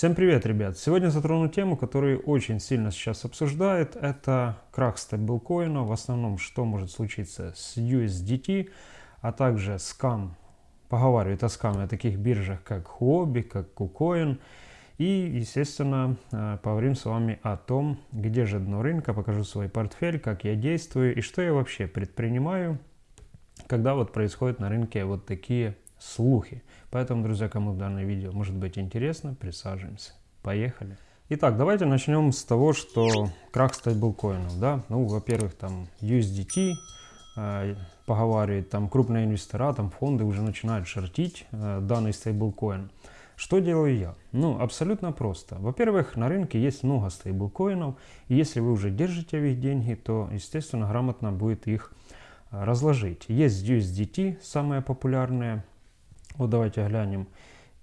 Всем привет, ребят! Сегодня затрону тему, которую очень сильно сейчас обсуждают. Это крах стейблкоина. В основном, что может случиться с USDT, а также скам. Поговаривают о скаме о таких биржах, как Huobi, как KuCoin. И, естественно, э, поговорим с вами о том, где же дно рынка, покажу свой портфель, как я действую и что я вообще предпринимаю, когда вот происходят на рынке вот такие слухи. Поэтому, друзья, кому данное видео может быть интересно, присаживаемся. Поехали. Итак, давайте начнем с того, что крах стейблкоинов, да, ну, во-первых, там USDT, э, поговаривает, там крупные инвестора, там фонды уже начинают шортить э, данный стейблкоин. Что делаю я? Ну, абсолютно просто. Во-первых, на рынке есть много стейблкоинов, и если вы уже держите в их деньги, то, естественно, грамотно будет их э, разложить. Есть USDT, самое популярное, вот давайте глянем.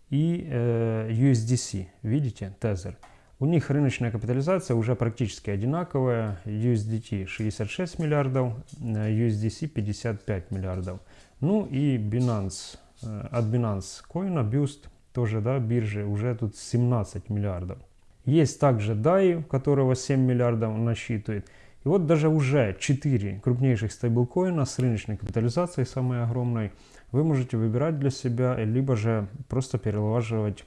И э, USDC, видите, Tether. У них рыночная капитализация уже практически одинаковая. USDT 66 миллиардов, USDC 55 миллиардов. Ну и Binance, э, от Binance Coin, Boost, тоже да, биржи, уже тут 17 миллиардов. Есть также DAI, которого 7 миллиардов насчитывает. И вот даже уже 4 крупнейших стейблкоина с рыночной капитализацией, самой огромной, вы можете выбирать для себя, либо же просто перелаживать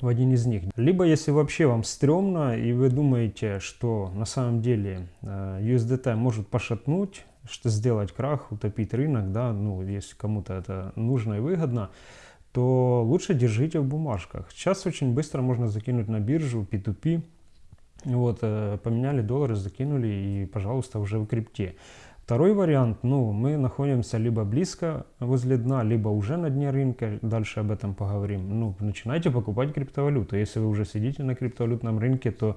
в один из них. Либо, если вообще вам стрёмно, и вы думаете, что на самом деле э, USDT может пошатнуть, что сделать крах, утопить рынок, да, ну, если кому-то это нужно и выгодно, то лучше держите в бумажках. Сейчас очень быстро можно закинуть на биржу P2P, вот, э, поменяли доллары, закинули и, пожалуйста, уже в крипте. Второй вариант, ну, мы находимся либо близко возле дна, либо уже на дне рынка, дальше об этом поговорим. Ну, начинайте покупать криптовалюту. Если вы уже сидите на криптовалютном рынке, то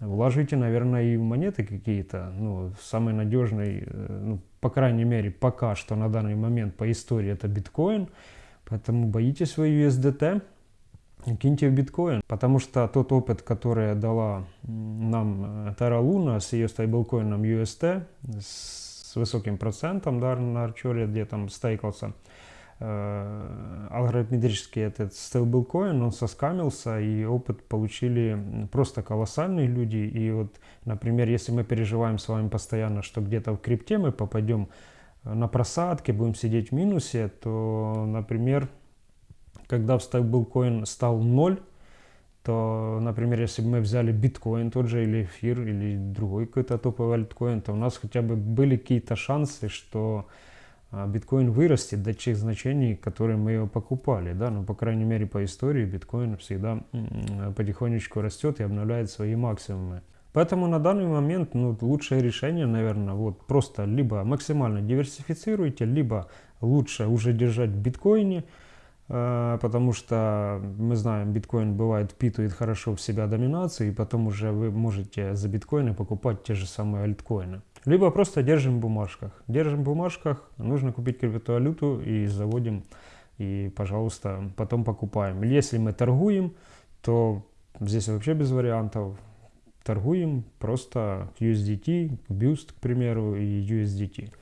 вложите, наверное, и монеты какие-то. Ну, самый надежный, э, ну, по крайней мере, пока что на данный момент по истории это биткоин. Поэтому боитесь вы USDT, киньте в биткоин, потому что тот опыт, который дала нам э, Terra Luna с ее стейблкоином UST, с с высоким процентом да, на Арчере, где там стейкался. Э, алгоритмический этот стейблкоин, он соскамился, и опыт получили просто колоссальные люди. И вот, например, если мы переживаем с вами постоянно, что где-то в крипте мы попадем на просадке, будем сидеть в минусе, то, например, когда стейблкоин стал ноль, то, например, если бы мы взяли биткоин тот же, или эфир, или другой какой-то топовый альткоин, то у нас хотя бы были какие-то шансы, что а, биткоин вырастет до тех значений, которые мы его покупали. Да? Ну, по крайней мере, по истории биткоин всегда потихонечку растет и обновляет свои максимумы. Поэтому на данный момент ну, лучшее решение, наверное, вот просто либо максимально диверсифицируйте, либо лучше уже держать в биткоине, потому что мы знаем, биткоин бывает впитывает хорошо в себя доминацию, и потом уже вы можете за биткоины покупать те же самые альткоины. Либо просто держим в бумажках. Держим в бумажках, нужно купить криптовалюту и заводим, и, пожалуйста, потом покупаем. Если мы торгуем, то здесь вообще без вариантов. Торгуем просто USDT, Boost, к примеру, и USDT.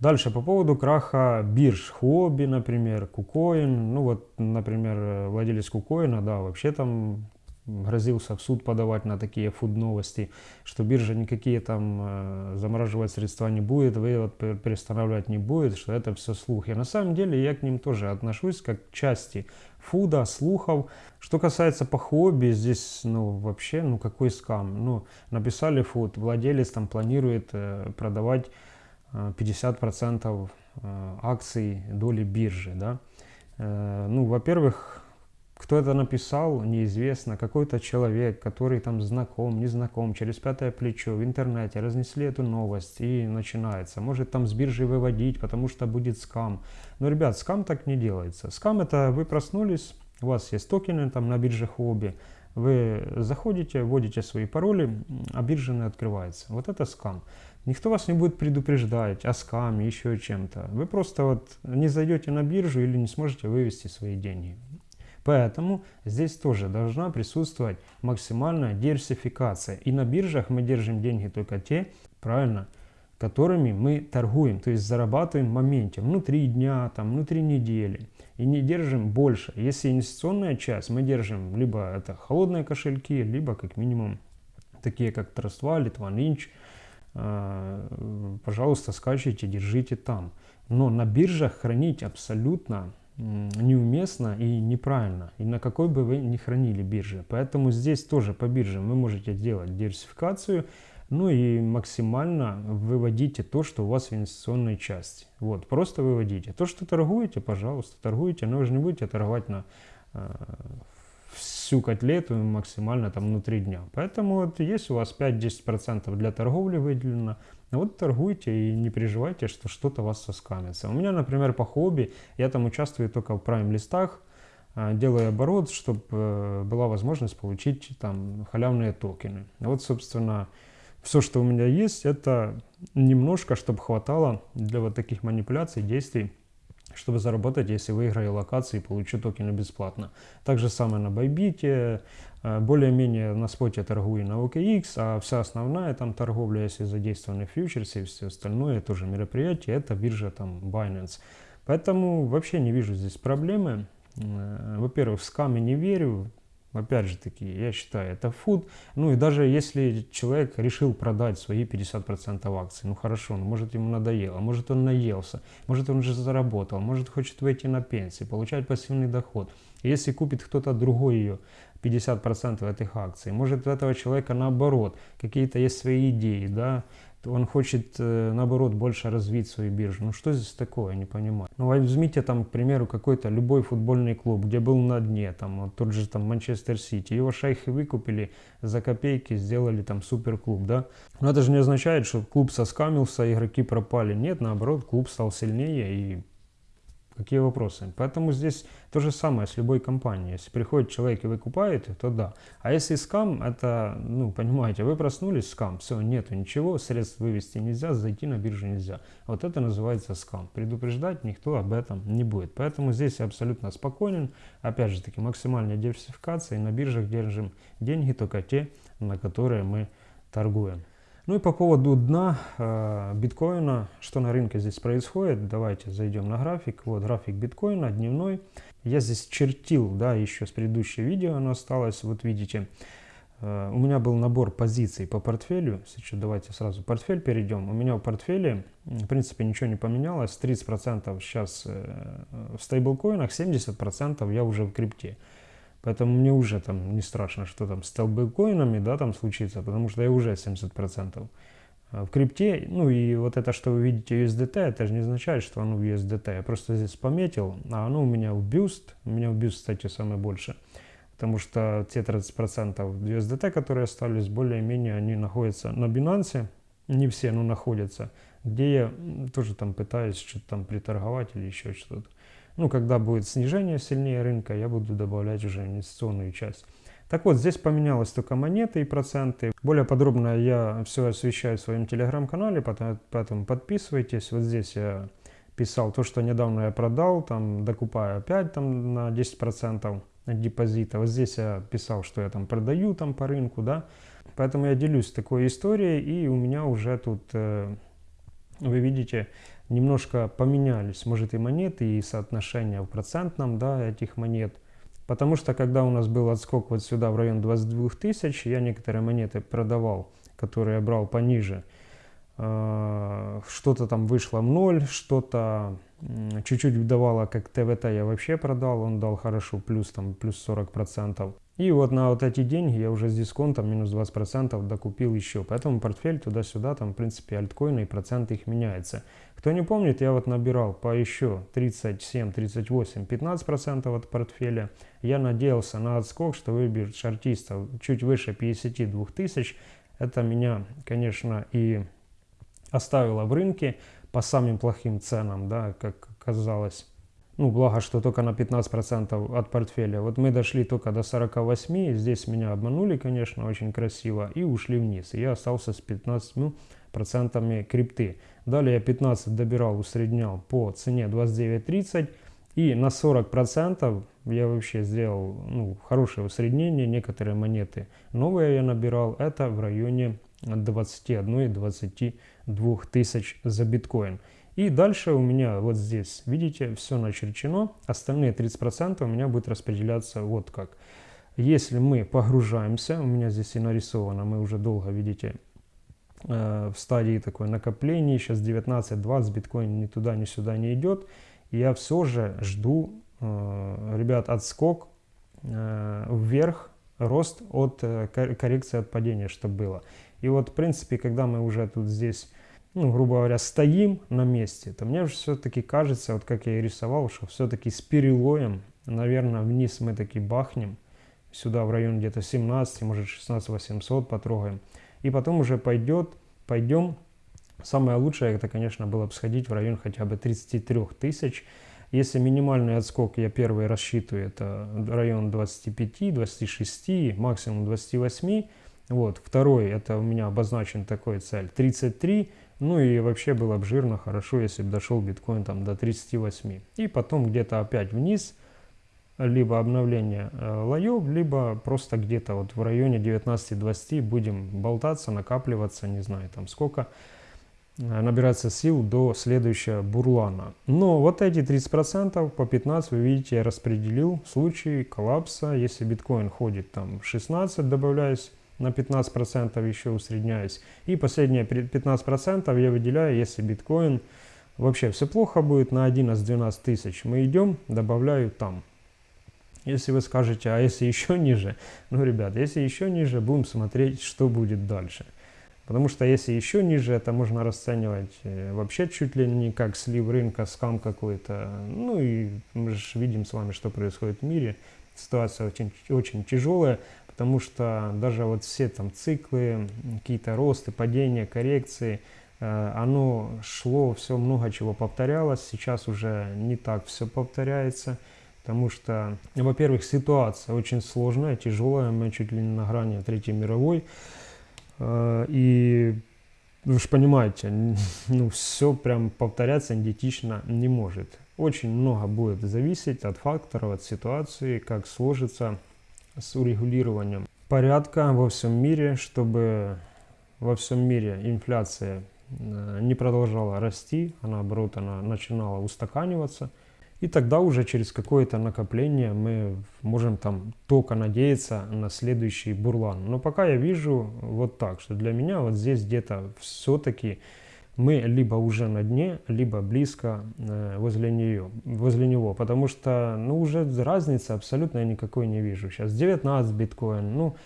Дальше по поводу краха бирж, Huobi, например, Кукоин. Ну вот, например, владелец Кукоина, да, вообще там грозился в суд подавать на такие фуд новости, что биржа никакие там э, замораживать средства не будет, вывод перестанавливать не будет, что это все слухи. На самом деле я к ним тоже отношусь как к части фуда, слухов. Что касается по хобби, здесь ну вообще ну какой скам. Ну написали фуд, владелец там планирует э, продавать 50% э, акций доли биржи. Да? Э, ну, во-первых, кто это написал, неизвестно. Какой-то человек, который там знаком, не знаком, через пятое плечо в интернете разнесли эту новость и начинается. Может там с биржи выводить, потому что будет скам. Но, ребят, скам так не делается. Скам это вы проснулись, у вас есть токены там на бирже хобби, вы заходите, вводите свои пароли, а биржа не открывается. Вот это скам. Никто вас не будет предупреждать о скаме, еще чем-то. Вы просто вот не зайдете на биржу или не сможете вывести свои деньги. Поэтому здесь тоже должна присутствовать максимальная диверсификация. И на биржах мы держим деньги только те, правильно, которыми мы торгуем, то есть зарабатываем в моменте, внутри дня, там, внутри недели. И не держим больше. Если инвестиционная часть, мы держим либо это холодные кошельки, либо как минимум такие как Trust Wallet, OneInch. Пожалуйста, скачивайте, держите там. Но на биржах хранить абсолютно неуместно и неправильно. И на какой бы вы ни хранили бирже. Поэтому здесь тоже по биржам вы можете делать диверсификацию, ну и максимально выводите то, что у вас в инвестиционной части. Вот, просто выводите. То, что торгуете, пожалуйста, торгуйте, но вы же не будете торговать на э, всю котлету максимально там внутри дня. Поэтому вот есть у вас 5-10% для торговли выделено, вот торгуйте и не переживайте, что что-то вас соскамится. У меня, например, по хобби, я там участвую только в прайм-листах, э, делаю оборот, чтобы э, была возможность получить там халявные токены. Вот, собственно, все, что у меня есть, это немножко, чтобы хватало для вот таких манипуляций, действий, чтобы заработать, если выиграю локации и получу токены бесплатно. Так же самое на Байбите, э, более-менее на споте торгую на OKX, а вся основная там торговля, если задействованы фьючерсы и все остальное, тоже мероприятие, это биржа там Binance. Поэтому вообще не вижу здесь проблемы. Э, во-первых, в скамы не верю, Опять же таки, я считаю, это фуд. Ну и даже если человек решил продать свои 50% акций, ну хорошо, ну, может ему надоело, может он наелся, может он уже заработал, может хочет выйти на пенсию, получать пассивный доход. Если купит кто-то другой ее, 50% этих акций, может у этого человека наоборот, какие-то есть свои идеи, да, он хочет, э, наоборот, больше развить свою биржу. Ну что здесь такое, я не понимаю. Ну возьмите там, к примеру, какой-то любой футбольный клуб, где был на дне, там вот тот же там Манчестер Сити. Его шайхи выкупили за копейки, сделали там суперклуб, да. Но это же не означает, что клуб соскамился, игроки пропали. Нет, наоборот, клуб стал сильнее и Какие вопросы? Поэтому здесь то же самое с любой компанией. Если приходит человек и вы купаете, то да. А если скам, это, ну, понимаете, вы проснулись, скам, все, нету ничего, средств вывести нельзя, зайти на биржу нельзя. Вот это называется скам. Предупреждать никто об этом не будет. Поэтому здесь я абсолютно спокойен. Опять же таки, максимальная диверсификация. И на биржах держим деньги только те, на которые мы торгуем. Ну и по поводу дна э, биткоина, что на рынке здесь происходит, давайте зайдем на график. Вот график биткоина дневной. Я здесь чертил, да, еще с предыдущего видео оно осталось, вот видите. Э, у меня был набор позиций по портфелю. Сейчас давайте сразу портфель перейдем. У меня в портфеле, в принципе, ничего не поменялось. 30% сейчас э, в стейблкоинах, 70% я уже в крипте. Поэтому мне уже там не страшно, что там с стейблкоинами, да, там случится, потому что я уже 70%. А в крипте, ну и вот это, что вы видите USDT, это же не означает, что оно в USDT. Я просто здесь пометил, а оно у меня в Boost. У меня в Boost, кстати, самое больше. Потому что те 30% USDT, которые остались, более-менее они находятся на Binance. Не все, но находятся. Где я тоже там пытаюсь что-то там приторговать или еще что-то. Ну, когда будет снижение сильнее рынка, я буду добавлять уже инвестиционную часть. Так вот, здесь поменялось только монеты и проценты. Более подробно я все освещаю в своем телеграм-канале, поэтому подписывайтесь. Вот здесь я писал то, что недавно я продал, там докупаю опять там на 10% депозита. Вот здесь я писал, что я там продаю там по рынку, да. Поэтому я делюсь такой историей, и у меня уже тут, э, вы видите, немножко поменялись, может, и монеты, и соотношение в процентном, да, этих монет. Потому что, когда у нас был отскок вот сюда, в район 22 тысяч, я некоторые монеты продавал, которые я брал пониже. А, что-то там вышло в ноль, что-то чуть-чуть давало, как ТВТ я вообще продал, он дал хорошо, плюс там, плюс 40 процентов. И вот на вот эти деньги я уже с дисконтом минус 20% докупил еще. Поэтому портфель туда-сюда, там в принципе альткоины и проценты их меняются. Кто не помнит, я вот набирал по еще 37, 38, 15% от портфеля. Я надеялся на отскок, что выберет шартистов чуть выше 52 тысяч. Это меня, конечно, и оставило в рынке по самым плохим ценам, да, как казалось. Ну, благо, что только на 15% от портфеля. Вот мы дошли только до 48, здесь меня обманули, конечно, очень красиво, и ушли вниз. И я остался с 15% крипты. Далее я 15 добирал, усреднял по цене 29.30. И на 40% я вообще сделал ну, хорошее усреднение. Некоторые монеты новые я набирал, это в районе 21-22 тысяч за биткоин. И дальше у меня вот здесь, видите, все начерчено. Остальные 30% у меня будет распределяться вот как. Если мы погружаемся, у меня здесь и нарисовано, мы уже долго, видите, э, в стадии такой накопления, сейчас 19-20, биткоин ни туда, ни сюда не идет. Я все же жду, э, ребят, отскок э, вверх, рост от коррекции от падения, чтобы было. И вот, в принципе, когда мы уже тут здесь ну, грубо говоря, стоим на месте, то мне же все-таки кажется, вот как я и рисовал, что все-таки с перелоем, наверное, вниз мы таки бахнем, сюда в район где-то 17, может 16 800 потрогаем, и потом уже пойдет, пойдем, самое лучшее, это, конечно, было бы сходить в район хотя бы 33 тысяч, если минимальный отскок я первый рассчитываю, это район 25, 26, максимум 28, вот, второй, это у меня обозначен такой цель, 33, ну и вообще было бы жирно, хорошо, если бы дошел биткоин там до 38. И потом где-то опять вниз, либо обновление э, лоев, либо просто где-то вот в районе 19-20 будем болтаться, накапливаться, не знаю там сколько, э, набираться сил до следующего бурлана. Но вот эти 30% по 15 вы видите я распределил в случае коллапса, если биткоин ходит там 16, добавляюсь на 15% еще усредняюсь. И последние 15% я выделяю, если биткоин вообще все плохо будет, на 11-12 тысяч мы идем, добавляю там. Если вы скажете, а если еще ниже, ну, ребят, если еще ниже, будем смотреть, что будет дальше. Потому что если еще ниже, это можно расценивать э, вообще чуть ли не как слив рынка, скам какой-то. Ну и мы же видим с вами, что происходит в мире. Ситуация очень, очень тяжелая потому что даже вот все там циклы, какие-то росты, падения, коррекции, э, оно шло, все много чего повторялось, сейчас уже не так все повторяется, потому что, во-первых, ситуация очень сложная, тяжелая, мы чуть ли не на грани Третьей мировой, э, и вы же понимаете, ну все прям повторяться идентично не может. Очень много будет зависеть от факторов, от ситуации, как сложится с урегулированием порядка во всем мире, чтобы во всем мире инфляция э, не продолжала расти, а наоборот она начинала устаканиваться. И тогда уже через какое-то накопление мы можем там только надеяться на следующий бурлан. Но пока я вижу вот так, что для меня вот здесь где-то все-таки мы либо уже на дне, либо близко э, возле, нее, возле него, потому что ну, уже разницы абсолютно никакой не вижу. Сейчас 19 биткоин, ну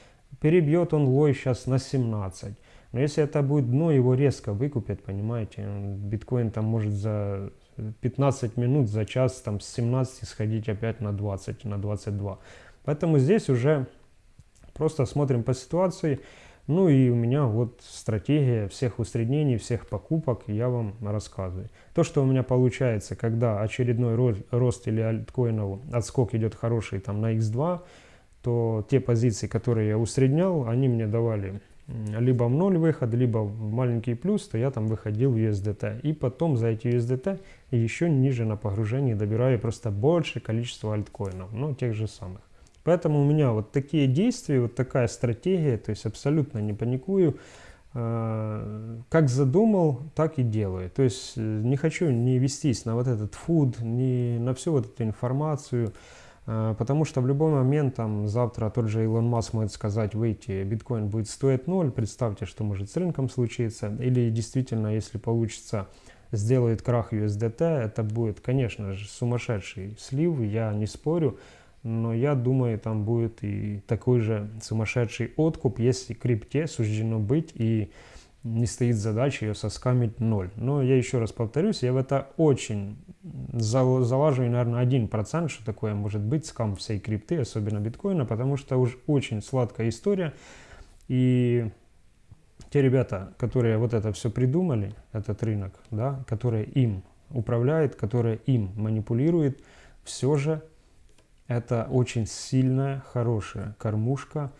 перебьет он лой сейчас на 17. Но если это будет дно, его резко выкупят, понимаете, биткоин там может за 15 минут, за час там с 17 сходить опять на 20, на 22. Поэтому здесь уже просто смотрим по ситуации, ну и у меня вот стратегия всех усреднений, всех покупок я вам рассказываю. То, что у меня получается, когда очередной рост или альткоинов отскок идет хороший там на x2, то те позиции, которые я усреднял, они мне давали либо в ноль выход, либо в маленький плюс, то я там выходил в USDT. И потом за эти USDT еще ниже на погружении добираю просто больше количество альткоинов, ну тех же самых. Поэтому у меня вот такие действия, вот такая стратегия, то есть абсолютно не паникую. А, как задумал, так и делаю. То есть э, не хочу не вестись на вот этот фуд, не на всю вот эту информацию, а, потому что в любой момент, там, завтра тот же Илон Маск может сказать, выйти, биткоин будет стоить ноль, представьте, что может с рынком случиться, или действительно, если получится, сделает крах USDT, это будет, конечно же, сумасшедший слив, я не спорю, но я думаю, там будет и такой же сумасшедший откуп, если крипте суждено быть и не стоит задача ее соскамить ноль. Но я еще раз повторюсь, я в это очень залаживаю, наверное, 1%, что такое может быть скам всей крипты, особенно биткоина, потому что уж очень сладкая история. И те ребята, которые вот это все придумали, этот рынок, да, которые им управляют, которые им манипулируют, все же это очень сильная, хорошая кормушка,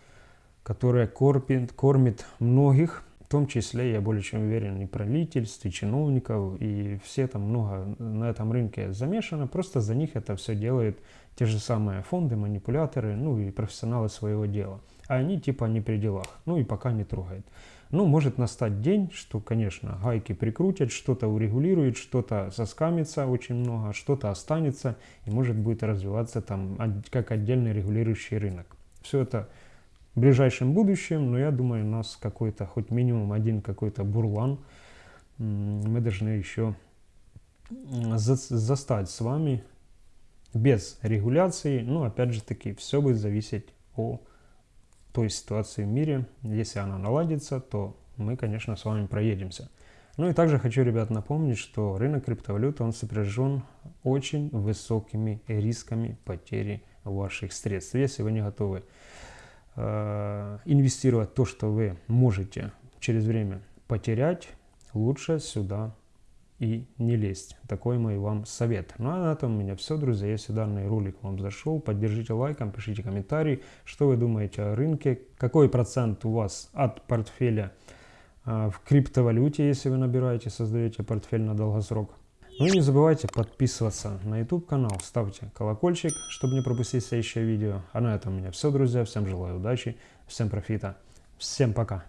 которая кормит, кормит многих, в том числе, я более чем уверен, и правительств, и чиновников, и все там много на этом рынке замешано. Просто за них это все делают те же самые фонды, манипуляторы, ну и профессионалы своего дела. а они типа не при делах, ну и пока не трогает. Ну, может настать день, что, конечно, гайки прикрутят, что-то урегулируют, что-то соскамится очень много, что-то останется, и может будет развиваться там как отдельный регулирующий рынок. Все это в ближайшем будущем, но я думаю, у нас какой-то, хоть минимум один какой-то бурлан, мы должны еще застать с вами без регуляции. Ну, опять же таки, все будет зависеть от той ситуации в мире. Если она наладится, то мы, конечно, с вами проедемся. Ну и также хочу, ребят, напомнить, что рынок криптовалюты, он сопряжен очень высокими рисками потери ваших средств. Если вы не готовы э, инвестировать то, что вы можете через время потерять, лучше сюда и не лезть. Такой мой вам совет. Ну а на этом у меня все, друзья. Если данный ролик вам зашел, поддержите лайком, пишите комментарий, что вы думаете о рынке, какой процент у вас от портфеля э, в криптовалюте, если вы набираете, создаете портфель на долгосрок. Ну и не забывайте подписываться на YouTube канал, ставьте колокольчик, чтобы не пропустить следующее видео. А на этом у меня все, друзья. Всем желаю удачи, всем профита, всем пока.